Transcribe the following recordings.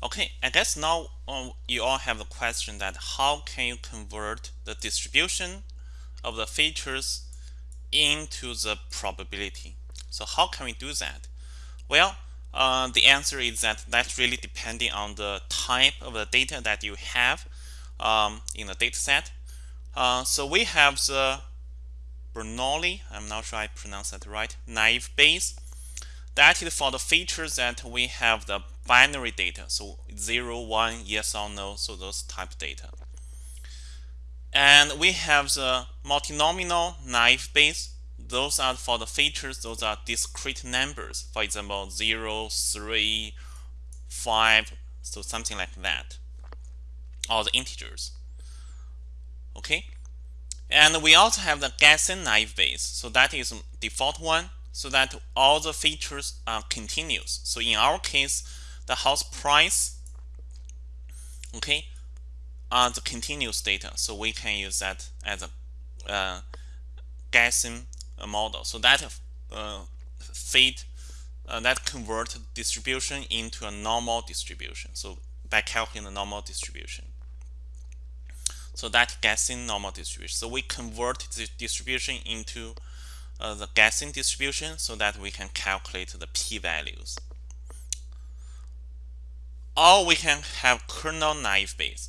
Okay, I guess now um, you all have the question that how can you convert the distribution of the features into the probability? So how can we do that? Well, uh, the answer is that that's really depending on the type of the data that you have um, in the data set. Uh, so we have the Bernoulli, I'm not sure I pronounced that right, naive Bayes. That is for the features that we have the binary data. So 0, 1, yes or no, so those type data. And we have the multinomial naive Bayes. Those are for the features, those are discrete numbers. For example, 0, 3, 5, so something like that. Or the integers. Okay. And we also have the Gaussian naive Bayes. So that is default one so that all the features are continuous. So in our case, the house price, okay, are the continuous data. So we can use that as a uh, Gaussian model. So that uh, fit uh, that convert distribution into a normal distribution. So by calculating the normal distribution. So that Gaussian normal distribution. So we convert the distribution into uh, the Gaussian distribution so that we can calculate the p-values. Or we can have kernel naive Bayes.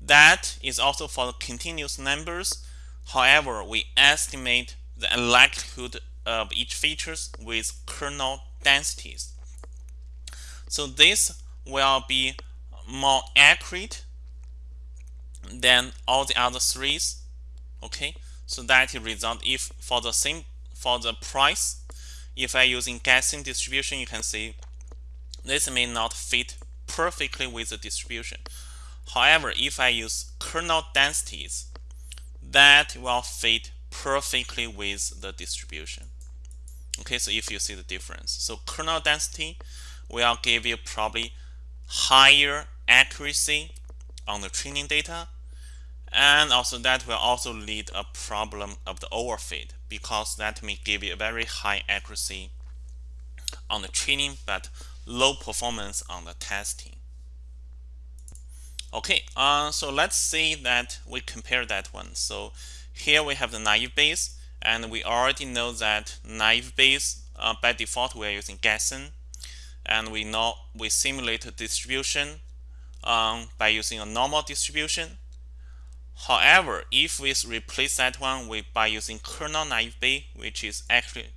That is also for the continuous numbers. However, we estimate the likelihood of each features with kernel densities. So this will be more accurate than all the other threes. Okay, so that result if for the same for the price, if I using Gaussian distribution, you can see this may not fit perfectly with the distribution. However, if I use kernel densities, that will fit perfectly with the distribution. Okay, so if you see the difference. So kernel density will give you probably higher accuracy on the training data and also that will also lead a problem of the overfit because that may give you a very high accuracy on the training but low performance on the testing. Okay, uh, so let's see that we compare that one. So here we have the naive Bayes and we already know that naive Bayes uh, by default we are using Gaussian and we know we simulate distribution um, by using a normal distribution However, if we replace that one with by using kernel naive Bayes, which is actually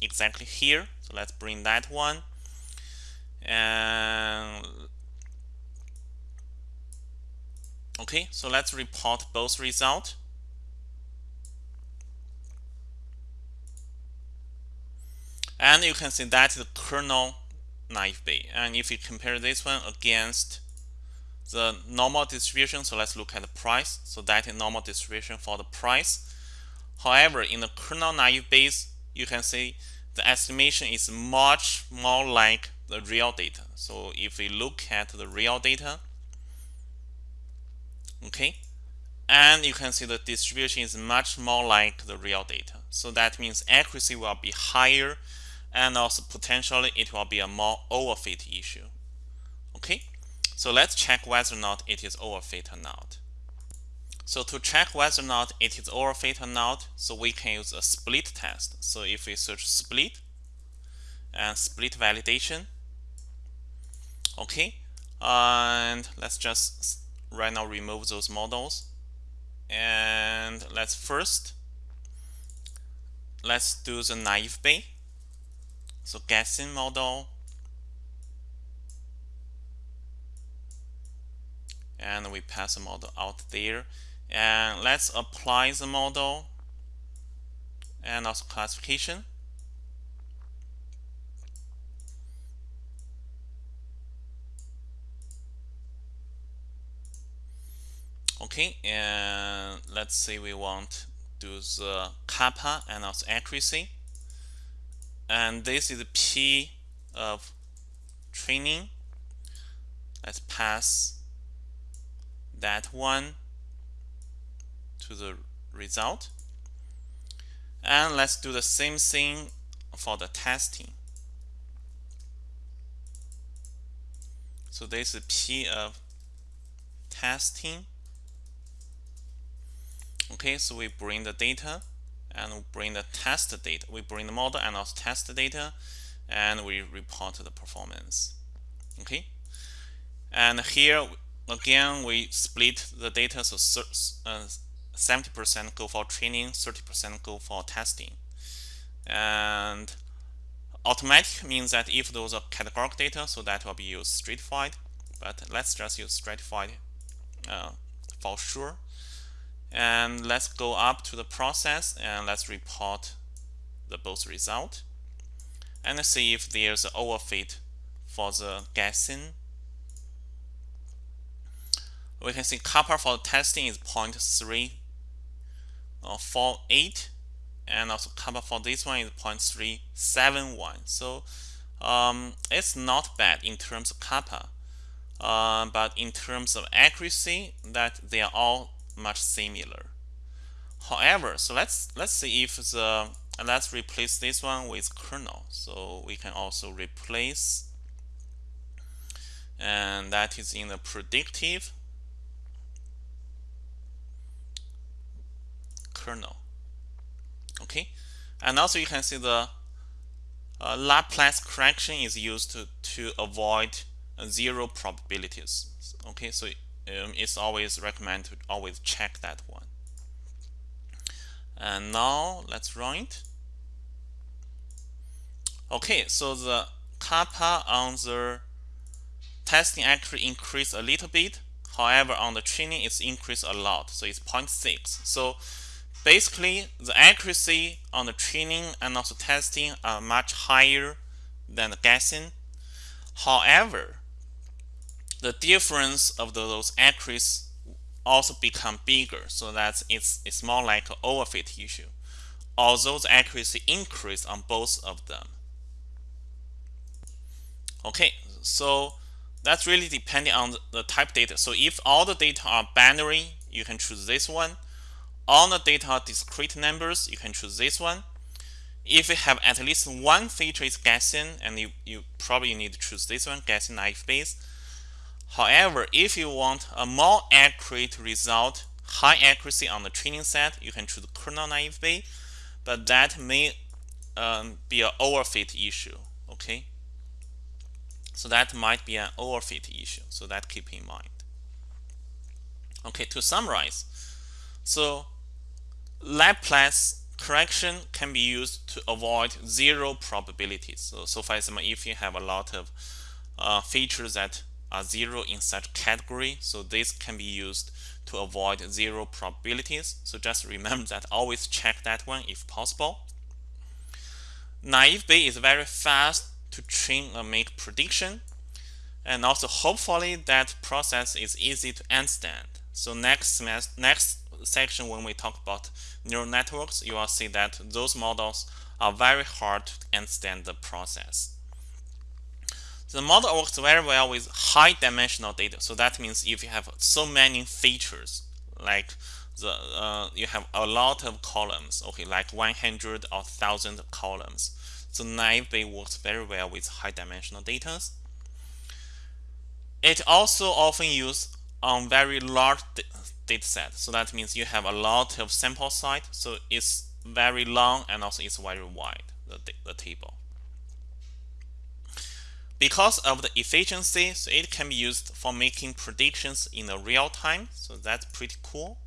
exactly here, so let's bring that one. And okay, so let's report both result. And you can see that the kernel naive Bayes. And if you compare this one against the normal distribution. So let's look at the price. So that is normal distribution for the price. However, in the kernel naive Bayes, you can see the estimation is much more like the real data. So if we look at the real data, okay, and you can see the distribution is much more like the real data. So that means accuracy will be higher and also potentially it will be a more overfit issue. Okay. So let's check whether or not it is overfit or not. So to check whether or not it is overfit or not, so we can use a split test. So if we search split and split validation, okay, and let's just right now remove those models. And let's first, let's do the naive Bayes. So Gaussian model and we pass the model out there. And let's apply the model and also classification. Okay and let's say we want to do the kappa and also accuracy. And this is the p of training. Let's pass that one to the result. And let's do the same thing for the testing. So this is P of testing. Okay, so we bring the data and bring the test data. We bring the model and also test data and we report the performance. Okay, and here again we split the data so 70% uh, go for training, 30% go for testing. And automatic means that if those are categorical data, so that will be used stratified. But let's just use stratified uh, for sure. And let's go up to the process and let's report the both result and see if there's an overfit for the Gaussian. We can see kappa for testing is 0.348 uh, and also kappa for this one is 0.371 so um, it's not bad in terms of kappa uh, but in terms of accuracy that they are all much similar. However so let's let's see if the let's replace this one with kernel. So we can also replace and that is in the predictive kernel okay? And also you can see the uh, Laplace correction is used to, to avoid zero probabilities. Okay? So um, it's always recommended to always check that one. And now let's run it. Okay so the kappa on the testing actually increased a little bit. However on the training it's increased a lot. So it's 0.6 so Basically, the accuracy on the training and also testing are much higher than the Gaussian. However, the difference of those accuracies also become bigger, so that it's, it's more like an overfit issue, although the accuracy increased on both of them. Okay, so that's really depending on the type data. So if all the data are binary, you can choose this one all the data discrete numbers, you can choose this one. If you have at least one feature is Gaussian, and you, you probably need to choose this one, Gaussian naive Bayes. However, if you want a more accurate result, high accuracy on the training set, you can choose kernel naive Bayes, but that may um, be an overfit issue, okay? So that might be an overfit issue, so that keep in mind. Okay, to summarize, so Laplace correction can be used to avoid zero probabilities. So, so for example, if you have a lot of uh, features that are zero in such category, so this can be used to avoid zero probabilities. So just remember that always check that one if possible. Naive Bayes is very fast to train and make prediction. And also hopefully that process is easy to understand. So next next section when we talk about neural networks, you will see that those models are very hard to understand the process. The model works very well with high dimensional data. So that means if you have so many features, like the uh, you have a lot of columns, okay, like 100 or 1000 columns. So naive Bayes works very well with high dimensional data. It also often used on very large data set. So that means you have a lot of sample size. So it's very long and also it's very wide, the, the table. Because of the efficiency, so it can be used for making predictions in the real time. So that's pretty cool.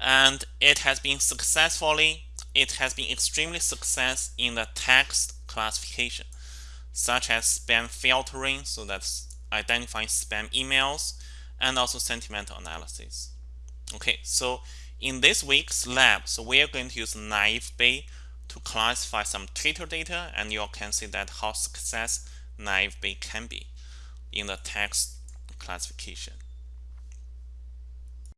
And it has been successfully, it has been extremely success in the text classification, such as spam filtering, so that's identifying spam emails, and also sentimental analysis. Okay, so in this week's lab, so we are going to use naive Bayes to classify some Twitter data, and you can see that how success naive Bayes can be in the text classification.